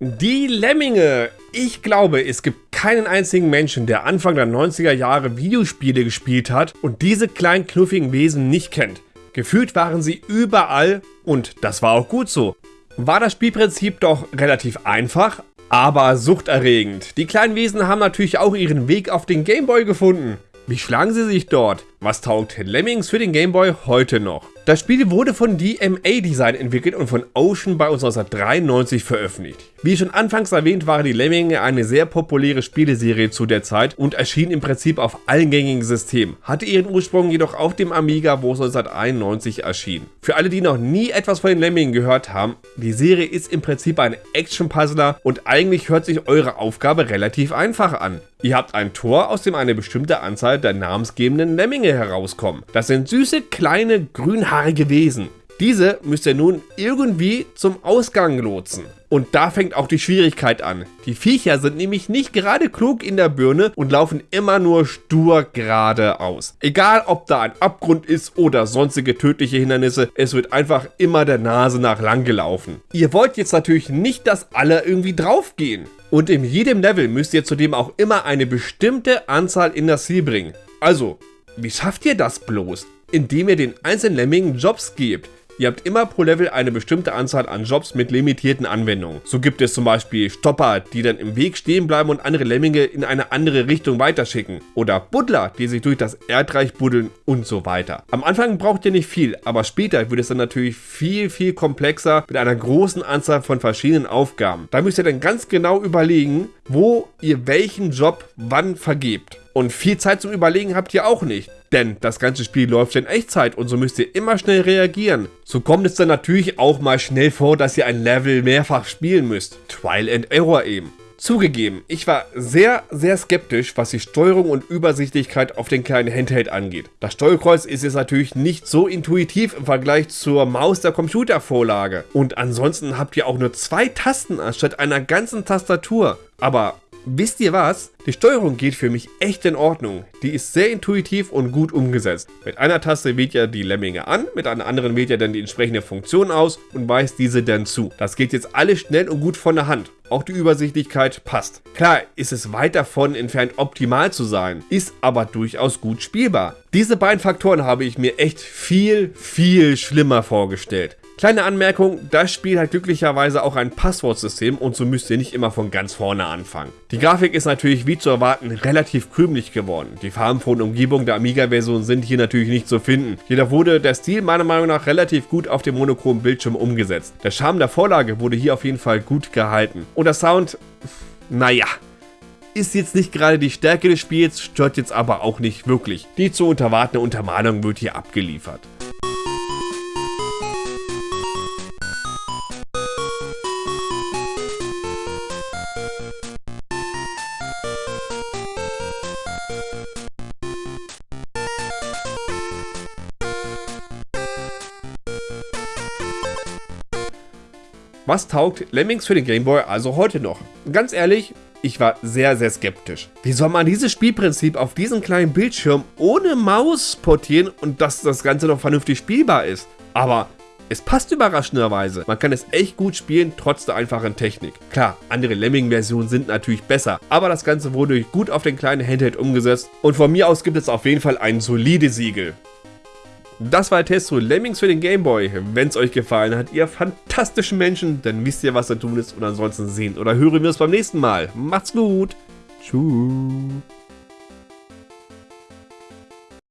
Die Lemminge. Ich glaube, es gibt keinen einzigen Menschen, der Anfang der 90er Jahre Videospiele gespielt hat und diese kleinen knuffigen Wesen nicht kennt. Gefühlt waren sie überall und das war auch gut so. War das Spielprinzip doch relativ einfach, aber suchterregend. Die kleinen Wesen haben natürlich auch ihren Weg auf den Gameboy gefunden. Wie schlagen sie sich dort? Was taugt Lemmings für den Gameboy heute noch? Das Spiel wurde von DMA Design entwickelt und von Ocean bei uns 1993 veröffentlicht. Wie schon anfangs erwähnt, waren die Lemminge eine sehr populäre Spieleserie zu der Zeit und erschien im Prinzip auf allen gängigen Systemen, hatte ihren Ursprung jedoch auf dem Amiga, wo es 1991 erschien. Für alle, die noch nie etwas von den Lemmingen gehört haben, die Serie ist im Prinzip ein Action-Puzzler und eigentlich hört sich eure Aufgabe relativ einfach an. Ihr habt ein Tor, aus dem eine bestimmte Anzahl der namensgebenden Lemminge herauskommen. Das sind süße, kleine, grünhaarige haarige Wesen. Diese müsst ihr nun irgendwie zum Ausgang lotsen. Und da fängt auch die Schwierigkeit an. Die Viecher sind nämlich nicht gerade klug in der Birne und laufen immer nur stur geradeaus. Egal ob da ein Abgrund ist oder sonstige tödliche Hindernisse, es wird einfach immer der Nase nach lang gelaufen. Ihr wollt jetzt natürlich nicht, dass alle irgendwie draufgehen. Und in jedem Level müsst ihr zudem auch immer eine bestimmte Anzahl in das Ziel bringen. Also, wie schafft ihr das bloß? Indem ihr den einzelnen Lemmingen Jobs gebt. Ihr habt immer pro Level eine bestimmte Anzahl an Jobs mit limitierten Anwendungen. So gibt es zum Beispiel Stopper, die dann im Weg stehen bleiben und andere Lemminge in eine andere Richtung weiterschicken. Oder Buddler, die sich durch das Erdreich buddeln und so weiter. Am Anfang braucht ihr nicht viel, aber später wird es dann natürlich viel, viel komplexer mit einer großen Anzahl von verschiedenen Aufgaben. Da müsst ihr dann ganz genau überlegen, wo ihr welchen Job wann vergebt. Und viel Zeit zum Überlegen habt ihr auch nicht. Denn das ganze Spiel läuft in Echtzeit und so müsst ihr immer schnell reagieren. So kommt es dann natürlich auch mal schnell vor, dass ihr ein Level mehrfach spielen müsst. Trial and Error eben. Zugegeben, ich war sehr, sehr skeptisch, was die Steuerung und Übersichtlichkeit auf den kleinen Handheld angeht. Das Steuerkreuz ist jetzt natürlich nicht so intuitiv im Vergleich zur Maus der Computervorlage. Und ansonsten habt ihr auch nur zwei Tasten anstatt einer ganzen Tastatur. Aber Wisst ihr was? Die Steuerung geht für mich echt in Ordnung. Die ist sehr intuitiv und gut umgesetzt. Mit einer Taste wählt ihr die Lemminge an, mit einer anderen wählt ihr dann die entsprechende Funktion aus und weist diese dann zu. Das geht jetzt alles schnell und gut von der Hand. Auch die Übersichtlichkeit passt. Klar ist es weit davon entfernt optimal zu sein, ist aber durchaus gut spielbar. Diese beiden Faktoren habe ich mir echt viel, viel schlimmer vorgestellt. Kleine Anmerkung, das Spiel hat glücklicherweise auch ein Passwortsystem und so müsst ihr nicht immer von ganz vorne anfangen. Die Grafik ist natürlich wie zu erwarten relativ krümelig geworden. Die farbenfrohen Umgebungen der Amiga-Version sind hier natürlich nicht zu finden. Jedoch wurde der Stil meiner Meinung nach relativ gut auf dem monochromen Bildschirm umgesetzt. Der Charme der Vorlage wurde hier auf jeden Fall gut gehalten. Und der Sound, naja, ist jetzt nicht gerade die Stärke des Spiels, stört jetzt aber auch nicht wirklich. Die zu unterwartende Untermalung wird hier abgeliefert. Was taugt Lemmings für den Gameboy also heute noch? Ganz ehrlich, ich war sehr, sehr skeptisch. Wie soll man dieses Spielprinzip auf diesem kleinen Bildschirm ohne Maus portieren und dass das Ganze noch vernünftig spielbar ist? Aber es passt überraschenderweise. Man kann es echt gut spielen, trotz der einfachen Technik. Klar, andere Lemming-Versionen sind natürlich besser, aber das Ganze wurde gut auf den kleinen Handheld umgesetzt und von mir aus gibt es auf jeden Fall ein solides Siegel. Das war der Test zu Lemmings für den Gameboy. Wenn es euch gefallen hat, ihr fantastischen Menschen, dann wisst ihr, was zu tun ist. Und ansonsten sehen oder hören wir uns beim nächsten Mal. Macht's gut. Tschüss.